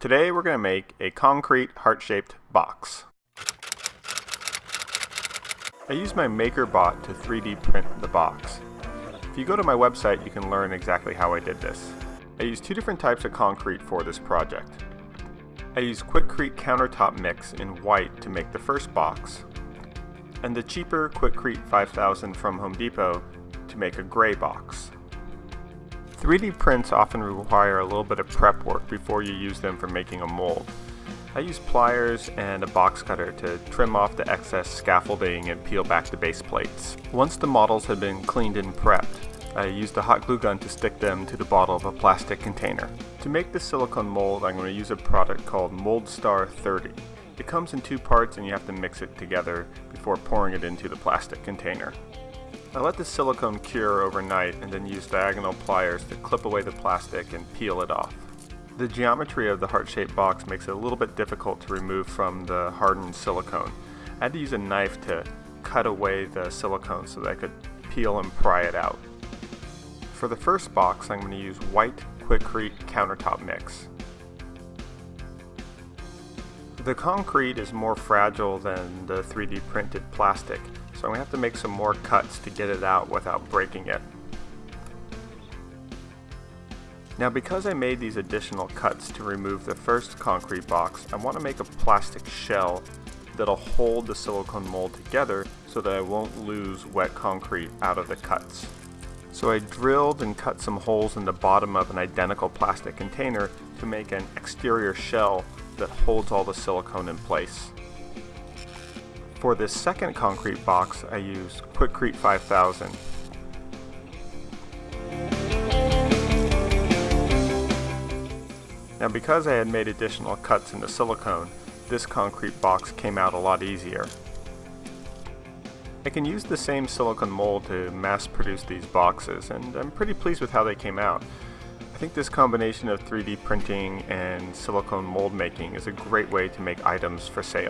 Today we're going to make a concrete heart-shaped box. I use my MakerBot to 3D print the box. If you go to my website you can learn exactly how I did this. I used two different types of concrete for this project. I used Quikrete countertop mix in white to make the first box, and the cheaper Quikrete 5000 from Home Depot to make a gray box. 3D prints often require a little bit of prep work before you use them for making a mold. I use pliers and a box cutter to trim off the excess scaffolding and peel back the base plates. Once the models had been cleaned and prepped, I used a hot glue gun to stick them to the bottle of a plastic container. To make the silicone mold, I'm going to use a product called Moldstar 30. It comes in two parts and you have to mix it together before pouring it into the plastic container. I let the silicone cure overnight and then use diagonal pliers to clip away the plastic and peel it off. The geometry of the heart-shaped box makes it a little bit difficult to remove from the hardened silicone. I had to use a knife to cut away the silicone so that I could peel and pry it out. For the first box I'm going to use white Quikrete countertop mix. The concrete is more fragile than the 3D printed plastic, so I'm going to have to make some more cuts to get it out without breaking it. Now because I made these additional cuts to remove the first concrete box, I want to make a plastic shell that'll hold the silicone mold together so that I won't lose wet concrete out of the cuts. So I drilled and cut some holes in the bottom of an identical plastic container to make an exterior shell that holds all the silicone in place. For this second concrete box, I used Quikrete 5000. Now because I had made additional cuts in the silicone, this concrete box came out a lot easier. I can use the same silicone mold to mass produce these boxes, and I'm pretty pleased with how they came out. I think this combination of 3D printing and silicone mold making is a great way to make items for sale.